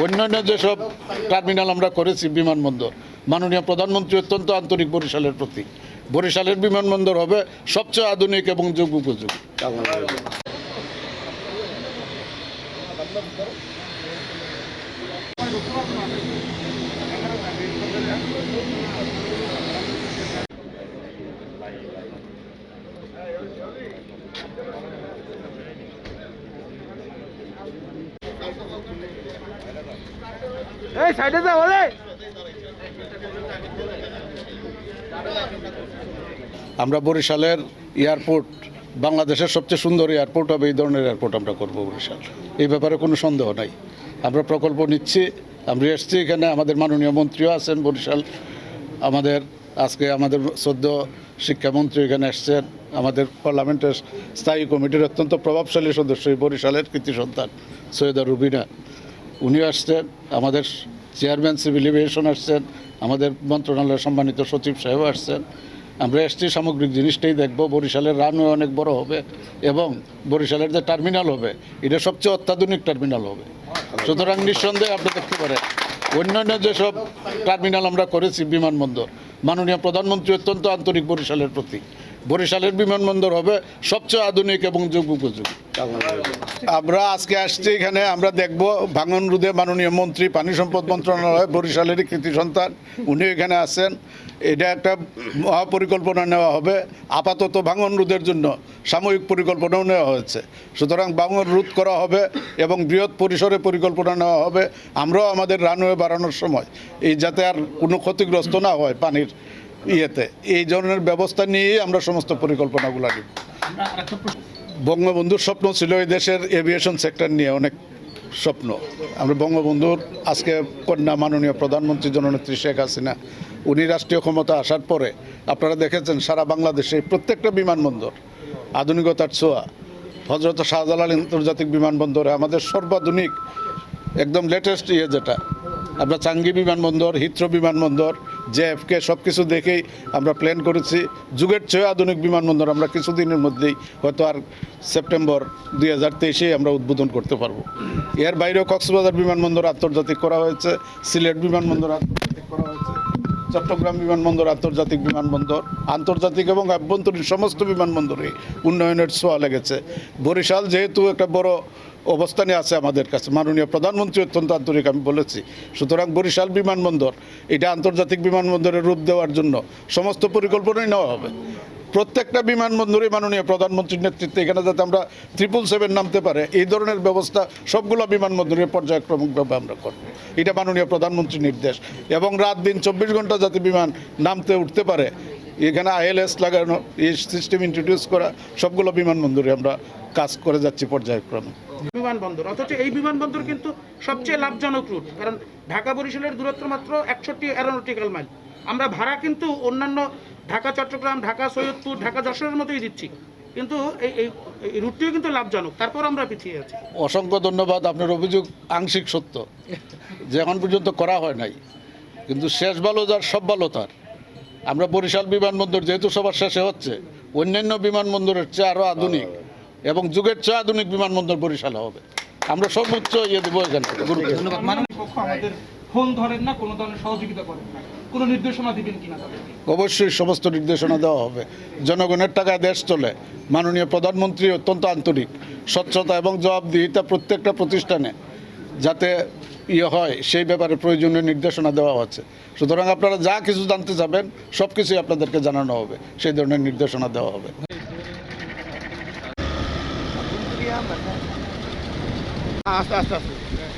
অন্যান্য যেসব টার্মিনাল আমরা করেছি, বিমানবন্দর, মাননীয় প্রধানমন্ত্রী অত্যন্ত আন্তরিক বরিশালের প্রতি বরিশালের বিমানবন্দর হবে সবচেয়ে আধুনিক এবং যুগ উপযোগী। এই, সাইডে যা, বলে। আমরা বরিশালের এয়ারপোর্ট, বাংলাদেশের সবচেয়ে সুন্দর এয়ারপোর্ট হবে এই ধরনের এয়ারপোর্ট আমরা করব বরিশাল। এই ব্যাপারে কোনো সন্দেহ নাই। আমরা প্রকল্প নিচ্ছি, আমরা এসছি এখানে, আমাদের মাননীয় মন্ত্রীও আছেন বরিশাল। আমাদের আজকে আমাদের সদ্য শিক্ষামন্ত্রী এখানে এসছেন। আমাদের পার্লামেন্টের স্থায়ী কমিটির অত্যন্ত প্রভাবশালী সদস্য বরিশালের কৃতি সন্তান সৈয়দা রুবিনা। উনিও আসছেন, আমাদের চেয়ারম্যান সিভিল এভিয়েশন আসছেন, আমাদের মন্ত্রণালয়ের সম্মানিত সচিব সাহেব আসছেন। আমরা এসছি সামগ্রিক জিনিসটাই দেখব, বরিশালের রানওয়ে অনেক বড় হবে এবং বরিশালের যে টার্মিনাল হবে, এটা সবচেয়ে অত্যাধুনিক টার্মিনাল হবে। সুতরাং নিঃসন্দেহে আপনি দেখতে পারেন, অন্যান্য যেসব টার্মিনাল আমরা করেছি বিমানবন্দর, মাননীয় প্রধানমন্ত্রী অত্যন্ত আন্তরিক বরিশালের প্রতি বরিশালের বিমানবন্দর হবে সবচেয়ে আধুনিক এবং যুগ উপযোগী। আমরা আজকে আসছি এখানে, আমরা দেখব ভাঙন রুদে মাননীয় মন্ত্রী, পানি সম্পদ মন্ত্রণালয় বরিশালেরই কৃতি সন্তান উনি এখানে আছেন। এটা একটা মহাপরিকল্পনা নেওয়া হবে, আপাতত ভাঙন রোধের জন্য সাময়িক পরিকল্পনাও নেওয়া হয়েছে। সুতরাং ভাঙন রোধ করা হবে এবং বৃহৎ পরিসরে পরিকল্পনা নেওয়া হবে। আমরাও আমাদের রানওয়ে বাড়ানোর সময়, এই যাতে আর কোনো ক্ষতিগ্রস্ত না হয় পানির ইয়েতে। এই ধরনের ব্যবস্থা নিয়েই আমরা সমস্ত পরিকল্পনাগুলো নিব। বঙ্গবন্ধুর স্বপ্ন ছিল এই দেশের এভিয়েশন সেক্টর নিয়ে অনেক স্বপ্ন। আমরা বঙ্গবন্ধুর আজকে কন্যা মাননীয় প্রধানমন্ত্রী জননেত্রী শেখ হাসিনা উনি রাষ্ট্রীয় ক্ষমতা আসার পরে আপনারা দেখেছেন সারা বাংলাদেশে প্রত্যেকটা বিমানবন্দর আধুনিকতার ছোঁয়া হজরত শাহজালাল আন্তর্জাতিক বিমানবন্দরে আমাদের সর্বাধুনিক একদম লেটেস্ট ইয়ে যেটা। আপনার চাঙ্গি বিমানবন্দর হিথ্রো বিমানবন্দর জেএফকে সব কিছু দেখেই আমরা প্ল্যান করেছি। যুগের চেয়ে আধুনিক বিমানবন্দর আমরা কিছুদিনের মধ্যেই হয়তো আর সেপ্টেম্বর দুই হাজার তেইশে আমরা উদ্বোধন করতে পারব। এর বাইরেও কক্সবাজার বিমানবন্দর আন্তর্জাতিক করা হয়েছে, সিলেট বিমানবন্দর আন্তর্জাতিক করা হয়েছে, চট্টগ্রাম বিমানবন্দর আন্তর্জাতিক বিমানবন্দর, আন্তর্জাতিক এবং আভ্যন্তরীণ সমস্ত বিমানবন্দরে উন্নয়নের ছোঁয়া লেগেছে। বরিশাল যেহেতু একটা বড় অবস্থানে আছে আমাদের কাছে। মাননীয় প্রধানমন্ত্রী অত্যন্ত আন্তরিক, আমি বলেছি। সুতরাং বরিশাল বিমানবন্দর, এটা আন্তর্জাতিক বিমানবন্দরের রূপ দেওয়ার জন্য সমস্ত পরিকল্পনাই নেওয়া হবে। প্রত্যেকটা বিমানবন্দরে মাননীয় প্রধানমন্ত্রীর নেতৃত্বে, এখানে যাতে আমরা ট্রিপল সেভেন নামতে পারে, এই ধরনের ব্যবস্থা সবগুলো বিমানবন্দরে পর্যায়ক্রমিকভাবে আমরা করব। এটা মাননীয় প্রধানমন্ত্রীর নির্দেশ। এবং রাত দিন চব্বিশ ঘণ্টা যাতে বিমান নামতে উঠতে পারে এখানে আইএলএস লাগানো এই সিস্টেম ইন্ট্রোডিউস করা সবগুলো বিমানবন্দরে আমরা কাজ করে যাচ্ছি পর্যায়ক্রমে। বিমানবন্দর অথচ এই বিমানবন্দর কিন্তু সবচেয়ে লাভজনক রুট কারণ ঢাকা বরিশালের দূরত্ব মাত্র একষট্টি অ্যারোনটিক্যাল মাইল আমরা ভাড়া কিন্তু অন্যান্য ঢাকা চট্টগ্রাম ঢাকা সৈয়দপুর ঢাকা যশোরের মতোই দিচ্ছি। কিন্তু এই এই এই রুটটিও কিন্তু লাভজনক তারপর আমরা পিছিয়ে আছি। অসংখ্য ধন্যবাদ আপনার অভিযোগ আংশিক সত্য। যে এখন পর্যন্ত করা হয় নাই কিন্তু শেষ ভালো যার সব ভালো তার। আমরা বরিশাল বিমানবন্দর যেহেতু সবার শেষে হচ্ছে অন্যান্য বিমানবন্দরের চেয়ে আরও আধুনিক এবং যুগের চেয়ে আধুনিক বিমানবন্দর বরিশাল হবে। আমরা সর্বোচ্চ ইয়ে দেবো এখান থেকে গুরুত্ব মাননীয় পক্ষ আমাদের ফোন ধরেন না কোনো ধরনের সহযোগিতা করেন না। কোনো নির্দেশনা দিবেন কিনা তাদেরকে? অবশ্যই সমস্ত নির্দেশনা দেওয়া হবে। জনগণের টাকায় দেশ চলে। মাননীয় প্রধানমন্ত্রী অত্যন্ত আন্তরিক স্বচ্ছতা এবং জবাবদিহিতা প্রত্যেকটা প্রতিষ্ঠানে যাতে ইয়ে হয়, সেই ব্যাপারে প্রয়োজনীয় নির্দেশনা দেওয়া হচ্ছে। সুতরাং আপনারা যা কিছু জানতে চাবেন, সব কিছুই আপনাদেরকে জানানো হবে। সেই ধরনের নির্দেশনা দেওয়া হবে। আস্তে আস্তে আস্তে।